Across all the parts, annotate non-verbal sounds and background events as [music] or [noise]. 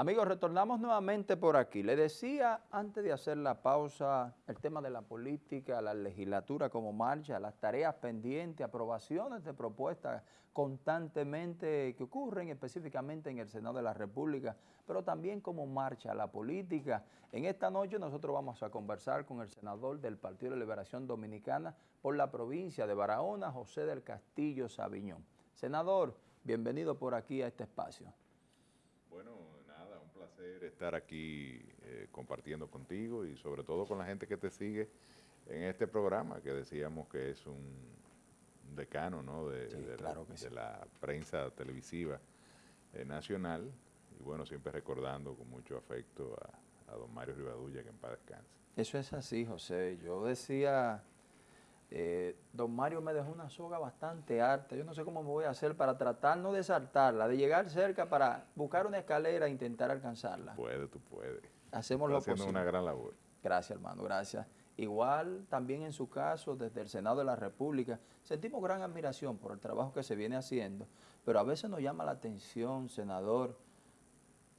Amigos, retornamos nuevamente por aquí. Le decía antes de hacer la pausa el tema de la política, la legislatura como marcha, las tareas pendientes, aprobaciones de propuestas constantemente que ocurren específicamente en el Senado de la República, pero también como marcha la política. En esta noche nosotros vamos a conversar con el senador del Partido de Liberación Dominicana por la provincia de Barahona, José del Castillo Sabiñón. Senador, bienvenido por aquí a este espacio. Bueno, estar aquí eh, compartiendo contigo y sobre todo con la gente que te sigue en este programa que decíamos que es un decano ¿no? de, la prensa televisiva eh, nacional y bueno, siempre recordando con mucho afecto a, a don Mario Rivadulla que en paz descanse. Eso es así, José. Yo decía eh, don Mario me dejó una soga bastante alta, yo no sé cómo me voy a hacer para tratar no de saltarla, de llegar cerca para buscar una escalera e intentar alcanzarla. Puede, tú puedes. Hacemos lo haciendo una gran labor. Gracias, hermano, gracias. Igual también en su caso, desde el Senado de la República, sentimos gran admiración por el trabajo que se viene haciendo, pero a veces nos llama la atención, senador,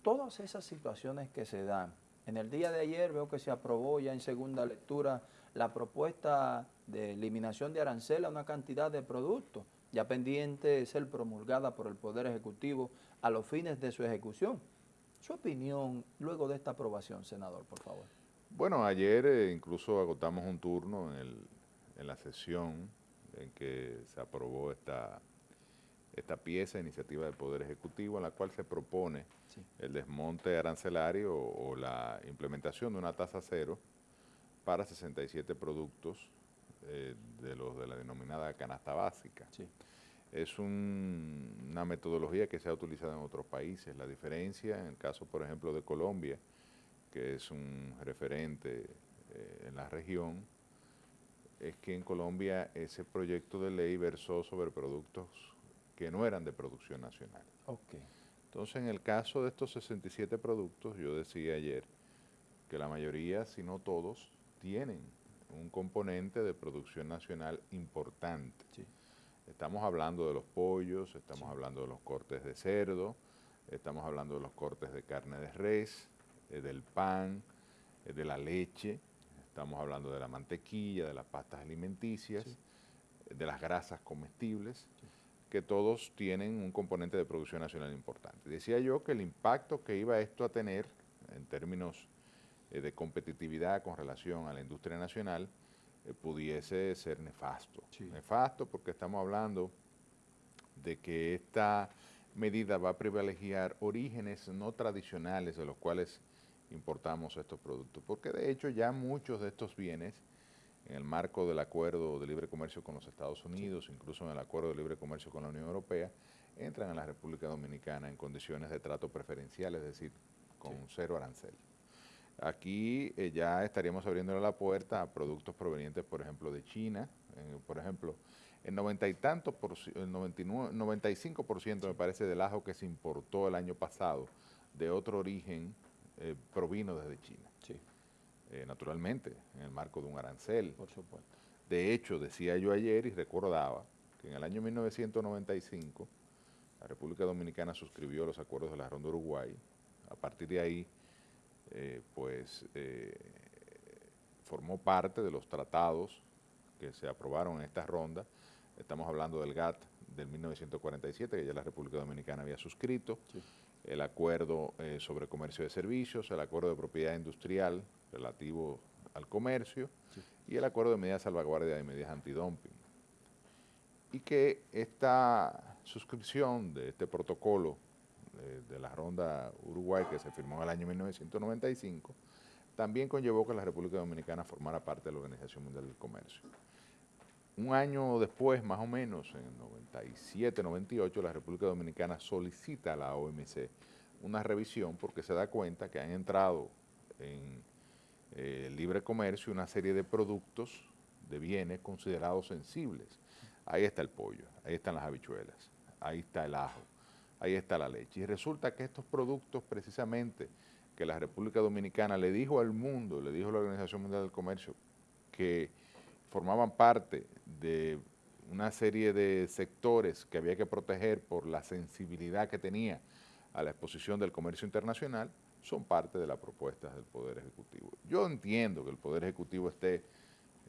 todas esas situaciones que se dan. En el día de ayer veo que se aprobó ya en segunda lectura la propuesta de eliminación de arancel a una cantidad de productos, ya pendiente de ser promulgada por el Poder Ejecutivo a los fines de su ejecución. Su opinión luego de esta aprobación, senador, por favor. Bueno, ayer eh, incluso agotamos un turno en, la sesión en que se aprobó esta, esta pieza, iniciativa del Poder Ejecutivo, en la cual se propone el desmonte arancelario o la implementación de una tasa cero para 67 productos eh, de los de la denominada canasta básica. Es una metodología que se ha utilizado en otros países. La diferencia, en el caso, por ejemplo, de Colombia, que es un referente eh, en la región, es que en Colombia ese proyecto de ley versó sobre productos que no eran de producción nacional. Okay. Entonces, en el caso de estos 67 productos, yo decía ayer que la mayoría, si no todos, tienen un componente de producción nacional importante. Estamos hablando de los pollos, estamos hablando de los cortes de cerdo, estamos hablando de los cortes de carne de res, eh, del pan, eh, de la leche, estamos hablando de la mantequilla, de las pastas alimenticias, eh, de las grasas comestibles, que todos tienen un componente de producción nacional importante. Decía yo que el impacto que iba esto a tener en términos eh, de competitividad con relación a la industria nacional eh, pudiese ser nefasto. Nefasto porque estamos hablando de que esta medida va a privilegiar orígenes no tradicionales de los cuales importamos estos productos, porque de hecho ya muchos de estos bienes, en el marco del acuerdo de libre comercio con los Estados Unidos, incluso en el acuerdo de libre comercio con la Unión Europea, entran a la República Dominicana en condiciones de trato preferencial, es decir, con cero arancel. Aquí eh, ya estaríamos abriéndole la puerta a productos provenientes, por ejemplo, de China, por ejemplo, el 90 y tanto, por, el 99, 95% me parece del ajo que se importó el año pasado de otro origen eh, provino desde China. Sí. Eh, naturalmente, en el marco de un arancel. Por supuesto. De hecho, decía yo ayer y recordaba que en el año 1995 la República Dominicana suscribió los acuerdos de la Ronda Uruguay. A partir de ahí eh, pues eh, formó parte de los tratados que se aprobaron en esta ronda. Estamos hablando del GATT del 1947, que ya la República Dominicana había suscrito, el acuerdo eh, sobre comercio de servicios, el acuerdo de propiedad industrial relativo al comercio y el acuerdo de medidas salvaguardia y medidas antidumping. Y que esta suscripción de este protocolo de, la ronda Uruguay que se firmó en el año 1995, también conllevó que la República Dominicana formara parte de la Organización Mundial del Comercio. Un año después, más o menos, en 97, 98, la República Dominicana solicita a la OMC una revisión porque se da cuenta que han entrado en eh, libre comercio una serie de productos, de bienes considerados sensibles. Ahí está el pollo, ahí están las habichuelas, ahí está el ajo, ahí está la leche. Y resulta que estos productos precisamente que la República Dominicana le dijo al mundo, le dijo a la Organización Mundial del Comercio, que formaban parte de una serie de sectores que había que proteger por la sensibilidad que tenía a la exposición del comercio internacional, son parte de las propuestas del Poder Ejecutivo. Yo entiendo que el Poder Ejecutivo esté,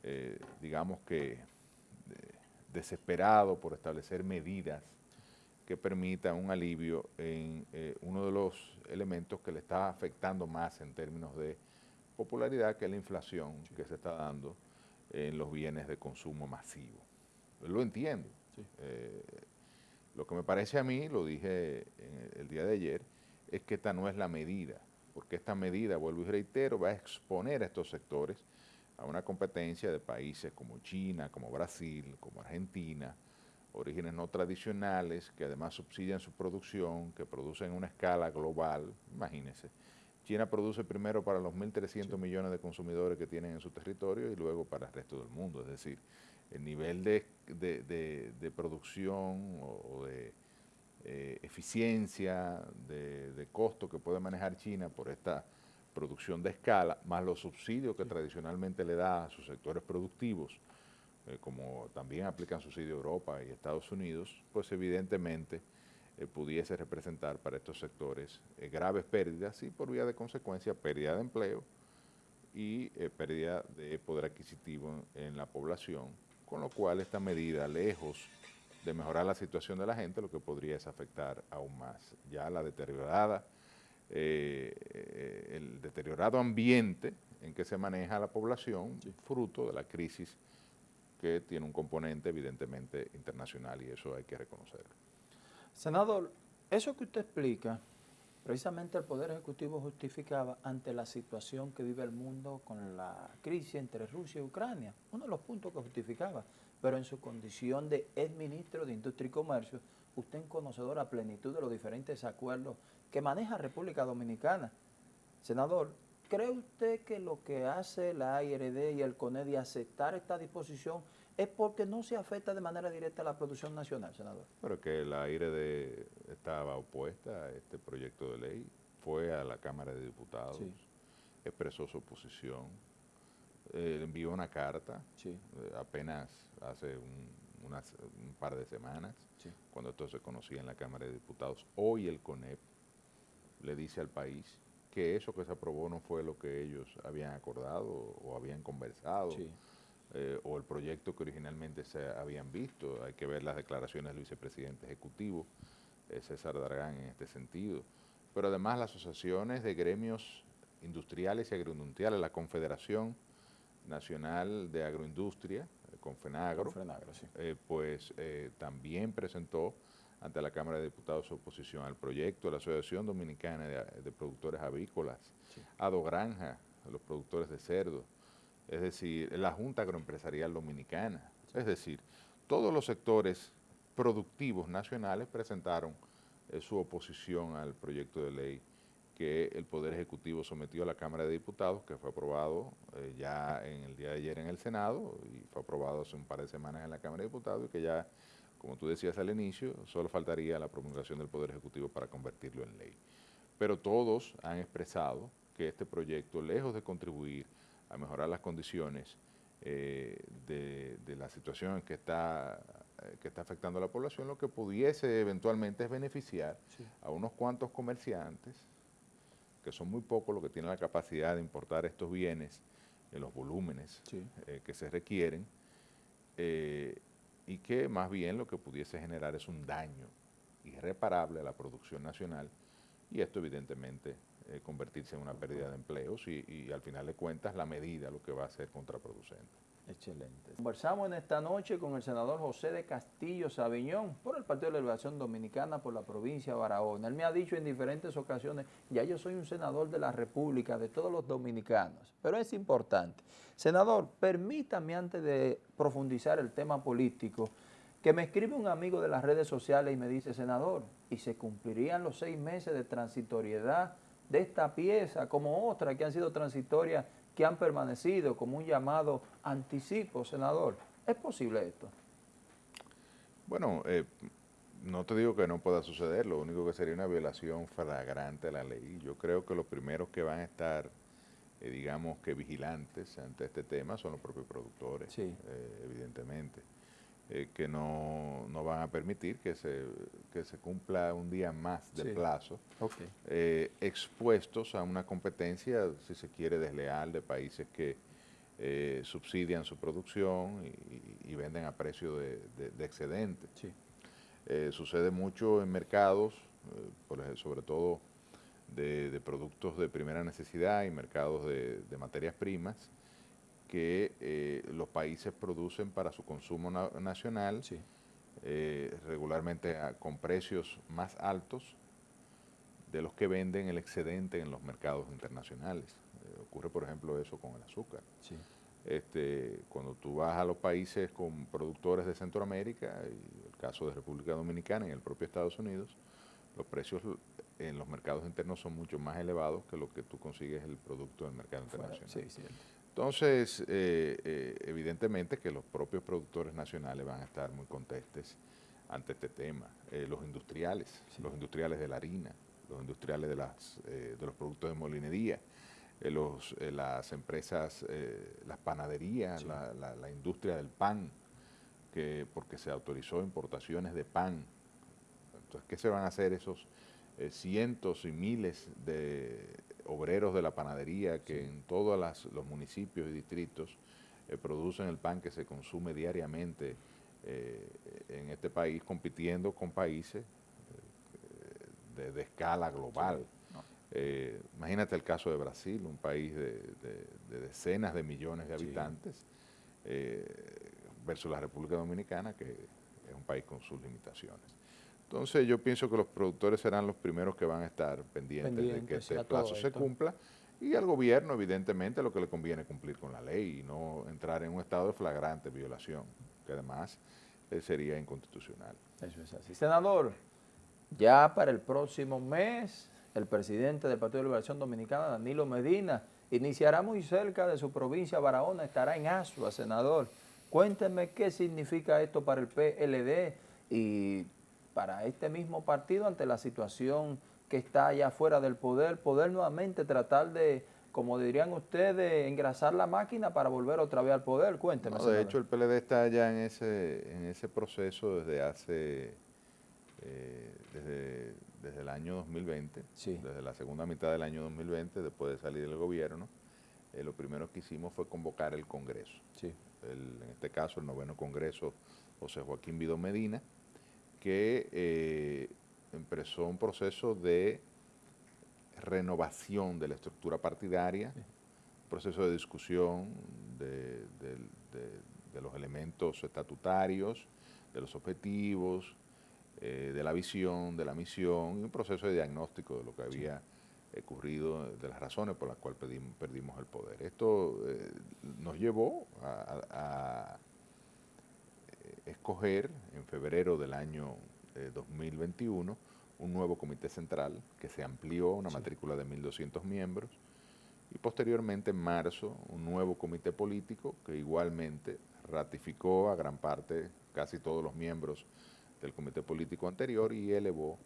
eh, digamos que, desesperado por establecer medidas que permitan un alivio en eh, uno de los elementos que le está afectando más en términos de popularidad, que es la inflación que se está dando en los bienes de consumo masivo. Lo entiendo. Eh, lo que me parece a mí, lo dije el día de ayer, es que esta no es la medida, porque esta medida, vuelvo y reitero, va a exponer a estos sectores a una competencia de países como China, como Brasil, como Argentina, orígenes no tradicionales que además subsidian su producción, que producen una escala global, imagínense. China produce primero para los 1.300 millones de consumidores que tienen en su territorio y luego para el resto del mundo. Es decir, el nivel de, producción o, de eh, eficiencia, de, costo que puede manejar China por esta producción de escala, más los subsidios que tradicionalmente le da a sus sectores productivos, eh, como también aplican subsidio Europa y Estados Unidos, pues evidentemente eh, pudiese representar para estos sectores eh, graves pérdidas y por vía de consecuencia pérdida de empleo y pérdida de poder adquisitivo en, la población, con lo cual esta medida, lejos de mejorar la situación de la gente, lo que podría es afectar aún más. Ya la deteriorada, el deteriorado ambiente en que se maneja la población, fruto de la crisis que tiene un componente evidentemente internacional y eso hay que reconocerlo. Senador, eso que usted explica, precisamente el Poder Ejecutivo justificaba ante la situación que vive el mundo con la crisis entre Rusia y Ucrania, uno de los puntos que justificaba, pero en su condición de ex ministro de Industria y Comercio, usted es conocedor a plenitud de los diferentes acuerdos que maneja República Dominicana. Senador, ¿Cree usted que lo que hace la IRD y el CONEDI aceptar esta disposición es porque no se afecta de manera directa a la producción nacional, senador? Pero que la IRD estaba opuesta a este proyecto de ley, fue a la Cámara de Diputados, expresó su oposición, eh, envió una carta eh, apenas hace un, un, par de semanas, cuando esto se conocía en la Cámara de Diputados. Hoy el CONEP le dice al país que eso que se aprobó no fue lo que ellos habían acordado o habían conversado, eh, o el proyecto que originalmente se habían visto. Hay que ver las declaraciones del vicepresidente ejecutivo, eh, César Dargán, en este sentido. Pero además las asociaciones de gremios industriales y agroindustriales, la Confederación Nacional de Agroindustria, Confenagro, eh, pues también presentó ante la Cámara de Diputados su oposición al proyecto de la Asociación Dominicana de, Productores Avícolas, Ado Granja, los productores de cerdo, es decir, la Junta Agroempresarial Dominicana, es decir, todos los sectores productivos nacionales presentaron eh, su oposición al proyecto de ley que el Poder Ejecutivo sometió a la Cámara de Diputados, que fue aprobado eh, ya en el día de ayer en el Senado y fue aprobado hace un par de semanas en la Cámara de Diputados y que ya como tú decías al inicio, solo faltaría la promulgación del Poder Ejecutivo para convertirlo en ley. Pero todos han expresado que este proyecto, lejos de contribuir a mejorar las condiciones eh, de, la situación que está, eh, que está afectando a la población, lo que pudiese eventualmente es beneficiar a unos cuantos comerciantes, que son muy pocos los que tienen la capacidad de importar estos bienes en los volúmenes eh, que se requieren, y que más bien lo que pudiese generar es un daño irreparable a la producción nacional y esto evidentemente eh, convertirse en una pérdida de empleos y, al final de cuentas la medida lo que va a ser contraproducente. Excelente. Conversamos en esta noche con el senador José de Castillo Sabiñón por el Partido de la Liberación Dominicana por la provincia de Barahona. Él me ha dicho en diferentes ocasiones, ya yo soy un senador de la República, de todos los dominicanos, pero es importante. Senador, permítame antes de profundizar el tema político, que me escribe un amigo de las redes sociales y me dice, senador, ¿y se cumplirían los seis meses de transitoriedad de esta pieza como otra que han sido transitorias que han permanecido como un llamado anticipo, senador. ¿Es posible esto? Bueno, eh, no te digo que no pueda suceder, lo único que sería una violación flagrante de la ley. Yo creo que los primeros que van a estar, eh, digamos que vigilantes ante este tema son los propios productores, eh, evidentemente. Eh, que no, van a permitir que se, se cumpla un día más de plazo, eh, expuestos a una competencia, si se quiere, desleal de países que eh, subsidian su producción y, venden a precio de, excedente. sucede mucho en mercados, sobre todo de, productos de primera necesidad y mercados de materias primas, que eh, los países producen para su consumo nacional, eh, regularmente con precios más altos de los que venden el excedente en los mercados internacionales. Eh, ocurre, por ejemplo, eso con el azúcar. Este, cuando tú vas a los países con productores de Centroamérica, y el caso de República Dominicana y el propio Estados Unidos, los precios en los mercados internos son mucho más elevados que lo que tú consigues el producto del mercado internacional. Sí, entonces, eh, eh, evidentemente que los propios productores nacionales van a estar muy contestes ante este tema. Eh, los industriales, los industriales de la harina, los industriales de, las, de los productos de molinería, los, las empresas, las panaderías, la, la, industria del pan, que porque se autorizó importaciones de pan. Entonces, ¿qué se van a hacer esos cientos y miles de obreros de la panadería que en todos los municipios y distritos eh, producen el pan que se consume diariamente eh, en este país, compitiendo con países eh, de, escala global. imagínate el caso de Brasil, un país de, decenas de millones de habitantes, versus la República Dominicana, que es un país con sus limitaciones. Entonces yo pienso que los productores serán los primeros que van a estar pendientes, de que este plazo se cumpla y al gobierno evidentemente lo que le conviene cumplir con la ley y no entrar en un estado de flagrante violación, que además eh, sería inconstitucional. Eso es así. Senador, ya para el próximo mes el presidente del Partido de Liberación Dominicana, Danilo Medina, iniciará muy cerca de su provincia, Barahona, estará en Asua, senador. Cuénteme qué significa esto para el PLD y para este mismo partido ante la situación que está allá fuera del poder, poder nuevamente tratar de, como dirían ustedes, engrasar la máquina para volver otra vez al poder. Cuénteme. de hecho, el PLD está ya en ese, en ese proceso desde hace, eh, desde, desde, el año 2020, desde la segunda mitad del año 2020, después de salir del gobierno, eh, lo primero que hicimos fue convocar el Congreso. Sí. en este caso, el noveno Congreso José Joaquín Vido Medina, que eh, empezó un proceso de renovación de la estructura partidaria, un proceso de discusión de, los elementos estatutarios, de los objetivos, eh, de la visión, de la misión, y un proceso de diagnóstico de lo que había ocurrido, de las razones por las cuales perdimos, el poder. Esto eh, nos llevó a escoger en febrero del año 2021 eh, un nuevo comité central que se amplió, una matrícula de 1.200 miembros, y posteriormente en marzo un nuevo comité político que igualmente ratificó a gran parte, casi todos los miembros del comité político anterior y elevó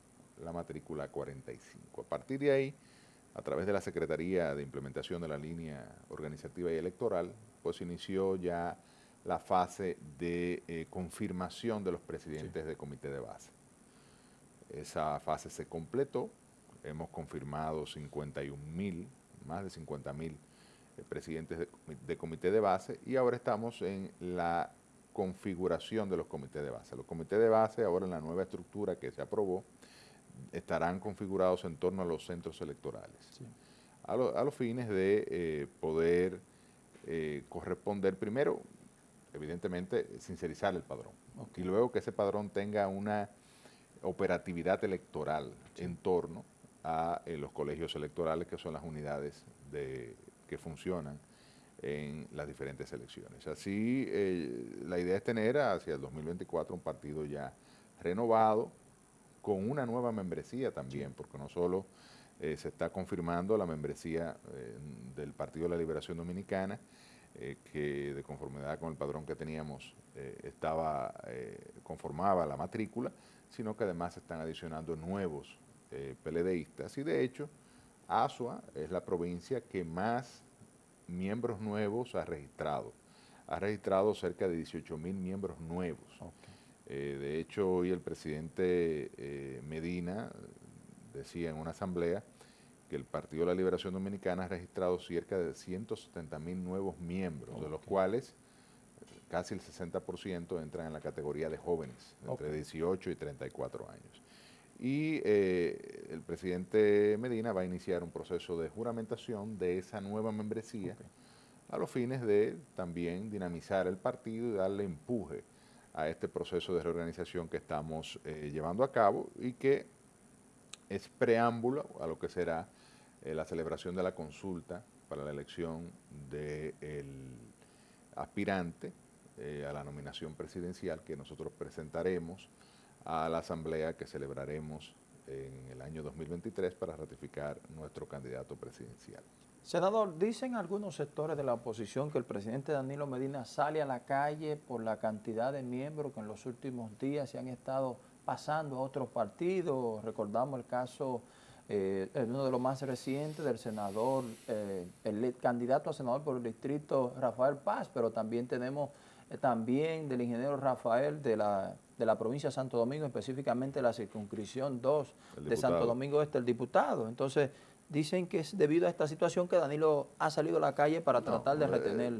la matrícula a 45. A partir de ahí, a través de la Secretaría de Implementación de la Línea Organizativa y Electoral, pues inició ya la fase de eh, confirmación de los presidentes del comité de base. Esa fase se completó, hemos confirmado 51 mil, más de 50 mil eh, presidentes de, comité de base y ahora estamos en la configuración de los comités de base. Los comités de base, ahora en la nueva estructura que se aprobó, estarán configurados en torno a los centros electorales, a, los fines de eh, poder corresponder primero evidentemente, sincerizar el padrón. Y luego que ese padrón tenga una operatividad electoral en torno a eh, los colegios electorales, que son las unidades de, que funcionan en las diferentes elecciones. Así, eh, la idea es tener hacia el 2024 un partido ya renovado, con una nueva membresía también, porque no solo eh, se está confirmando la membresía del Partido de la Liberación Dominicana, eh, que de conformidad con el padrón que teníamos eh, estaba eh, conformaba la matrícula, sino que además están adicionando nuevos PLDistas. Y de hecho, Asua es la provincia que más miembros nuevos ha registrado ha registrado cerca de 18 mil miembros nuevos. Eh, de hecho, hoy el presidente eh, Medina decía en una asamblea que el Partido de la Liberación Dominicana ha registrado cerca de 170 mil nuevos miembros, de los cuales casi el 60% entran en la categoría de jóvenes, entre 18 y 34 años. Y eh, el presidente Medina va a iniciar un proceso de juramentación de esa nueva membresía a los fines de también dinamizar el partido y darle empuje a este proceso de reorganización que estamos eh, llevando a cabo y que es preámbulo a lo que será eh, la celebración de la consulta para la elección del aspirante eh, a la nominación presidencial que nosotros presentaremos a la asamblea que celebraremos en el año 2023 para ratificar nuestro candidato presidencial. Senador, dicen algunos sectores de la oposición que el presidente Danilo Medina sale a la calle por la cantidad de miembros que en los últimos días se han estado pasando a otros partidos. Recordamos el caso, eh, uno de los más recientes del senador, eh, el candidato a senador por el distrito Rafael Paz, pero también tenemos eh, también del ingeniero Rafael de la, de la provincia de Santo Domingo, específicamente la circunscripción 2 de Santo Domingo Este, el diputado. Entonces, dicen que es debido a esta situación que Danilo ha salido a la calle para tratar de retener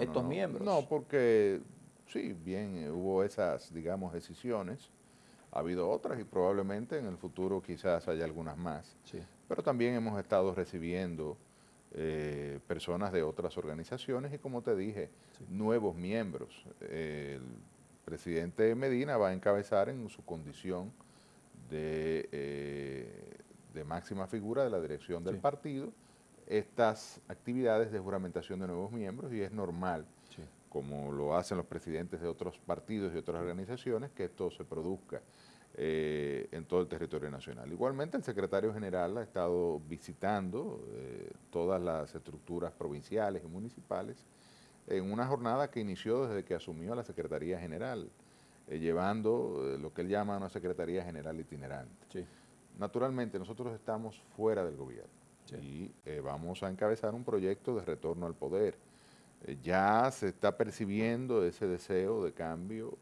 estos miembros. No, porque sí, bien, hubo esas, digamos, decisiones ha habido otras y probablemente en el futuro quizás haya algunas más. Pero también hemos estado recibiendo eh, personas de otras organizaciones y como te dije, nuevos miembros. el presidente Medina va a encabezar en su condición de, eh, de máxima figura de la dirección del partido estas actividades de juramentación de nuevos miembros y es normal, como lo hacen los presidentes de otros partidos y otras organizaciones, que esto se produzca eh, en todo el territorio nacional. Igualmente el secretario general ha estado visitando eh, todas las estructuras provinciales y municipales en una jornada que inició desde que asumió la Secretaría General, eh, llevando lo que él llama una Secretaría General itinerante. Naturalmente nosotros estamos fuera del gobierno y vamos a encabezar un proyecto de retorno al poder. Ya se está percibiendo ese deseo de cambio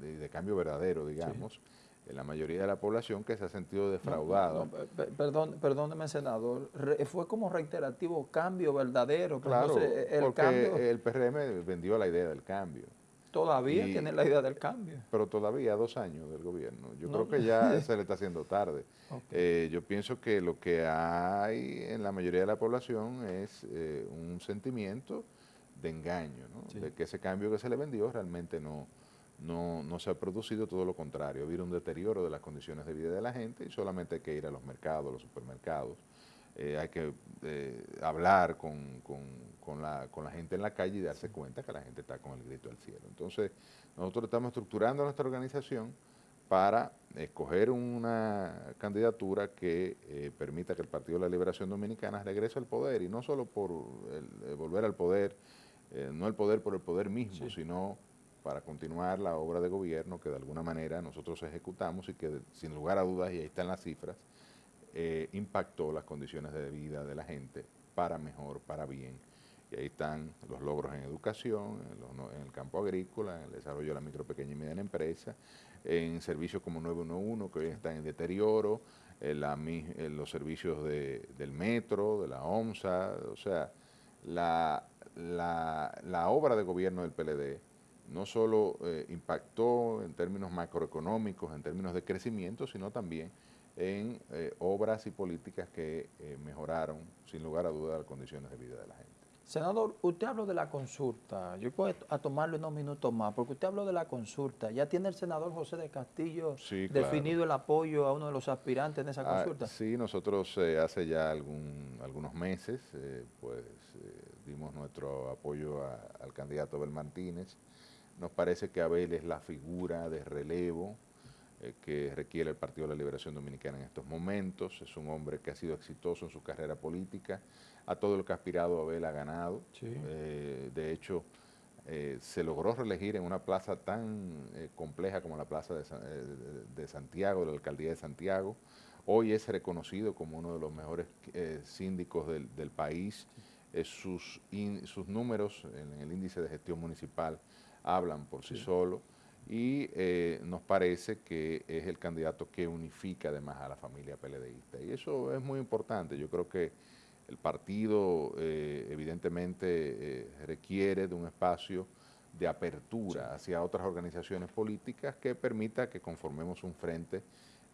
de, cambio verdadero, digamos, en la mayoría de la población que se ha sentido defraudada. perdón, perdóneme, senador, fue como reiterativo cambio verdadero. Claro, el porque el PRM vendió la idea del cambio. Todavía tiene la idea del cambio. Pero todavía dos años del gobierno. Yo creo que ya [laughs] se le está haciendo tarde. Eh, yo pienso que lo que hay en la mayoría de la población es eh, un sentimiento de engaño, de que ese cambio que se le vendió realmente no, no, no se ha producido todo lo contrario, ha habido un deterioro de las condiciones de vida de la gente y solamente hay que ir a los mercados, a los supermercados, eh, hay que eh, hablar con, con, la, con la gente en la calle y darse cuenta que la gente está con el grito al cielo. Entonces, nosotros estamos estructurando nuestra organización para escoger una candidatura que eh, permita que el Partido de la Liberación Dominicana regrese al poder y no solo por volver al poder, no el poder por el poder mismo, sino para continuar la obra de gobierno que de alguna manera nosotros ejecutamos y que sin lugar a dudas, y ahí están las cifras, eh, impactó las condiciones de vida de la gente para mejor, para bien. Y ahí están los logros en educación, en, el campo agrícola, en el desarrollo de la micro, pequeña y mediana empresa, en servicios como 911 que hoy están en deterioro, en los servicios del metro, de la OMSA, o sea, la, la obra de gobierno del PLD no solo eh, impactó en términos macroeconómicos, en términos de crecimiento, sino también en eh, obras y políticas que eh, mejoraron, sin lugar a dudas, las condiciones de vida de la gente. Senador, usted habló de la consulta. Yo puedo a tomarle unos minutos más, porque usted habló de la consulta. ¿Ya tiene el senador José de Castillo definido el apoyo a uno de los aspirantes en esa ah, consulta? sí, nosotros hace ya algún, algunos meses pues dimos nuestro apoyo al candidato Abel Martínez. Nos parece que Abel es la figura de relevo eh, que requiere el Partido de la Liberación Dominicana en estos momentos. Es un hombre que ha sido exitoso en su carrera política. A todo lo que ha aspirado Abel ha ganado. Eh, de hecho, eh, se logró reelegir en una plaza tan compleja como la plaza de, Santiago, de la alcaldía de Santiago. Hoy es reconocido como uno de los mejores síndicos del, país sus, sus números en el índice de gestión municipal hablan por sí, solo y nos parece que es el candidato que unifica además a la familia PLDista. Y eso es muy importante. Yo creo que el partido evidentemente requiere de un espacio de apertura hacia otras organizaciones políticas que permita que conformemos un frente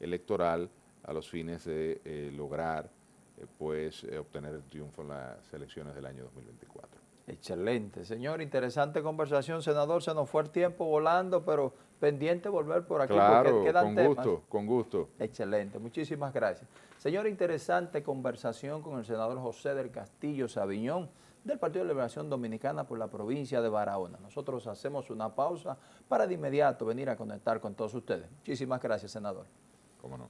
electoral a los fines de eh, lograr eh, pues eh, obtener el triunfo en las elecciones del año 2024. Excelente. Señor, interesante conversación. Senador, se nos fue el tiempo volando, pero pendiente volver por aquí claro, con gusto, con gusto. Excelente, muchísimas gracias. Señor, interesante conversación con el senador José del Castillo Sabiñón del Partido de Liberación Dominicana por la provincia de Barahona. Nosotros hacemos una pausa para de inmediato venir a conectar con todos ustedes. Muchísimas gracias, senador. Cómo no.